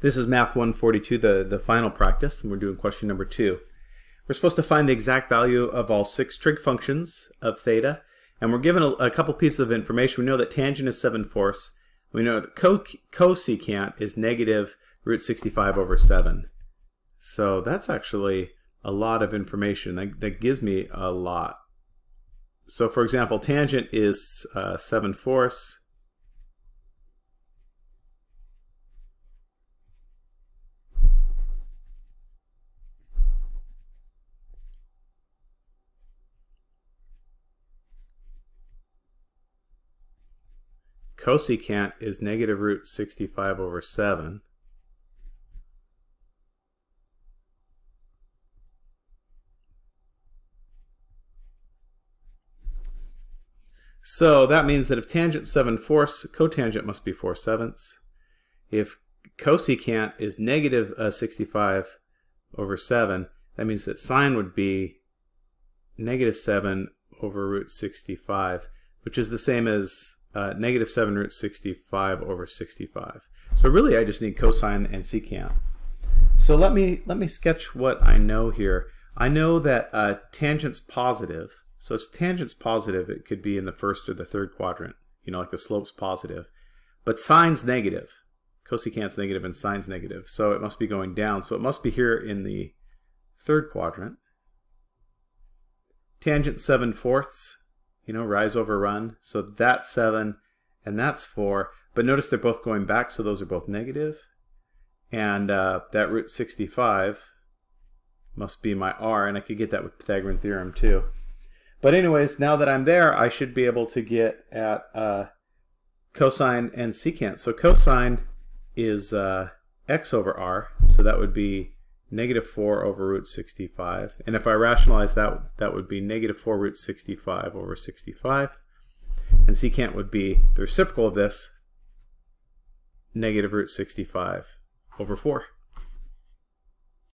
This is Math 142, the, the final practice, and we're doing question number two. We're supposed to find the exact value of all six trig functions of theta, and we're given a, a couple pieces of information. We know that tangent is 7 fourths. We know that co cosecant is negative root 65 over 7. So that's actually a lot of information. That, that gives me a lot. So for example, tangent is uh, 7 fourths. Cosecant is negative root 65 over 7. So that means that if tangent 7 fourths, cotangent must be 4 sevenths. If cosecant is negative uh, 65 over 7, that means that sine would be negative 7 over root 65, which is the same as uh, negative 7 root 65 over 65. So really I just need cosine and secant. So let me, let me sketch what I know here. I know that uh, tangent's positive. So if tangent's positive, it could be in the first or the third quadrant, you know, like the slope's positive. But sine's negative. Cosecant's negative and sine's negative. So it must be going down. So it must be here in the third quadrant. Tangent 7 fourths you know, rise over run. So that's 7 and that's 4. But notice they're both going back, so those are both negative. And uh, that root 65 must be my r, and I could get that with Pythagorean theorem too. But anyways, now that I'm there, I should be able to get at uh, cosine and secant. So cosine is uh, x over r, so that would be negative 4 over root 65. And if I rationalize that, that would be negative 4 root 65 over 65. And secant would be the reciprocal of this, negative root 65 over 4.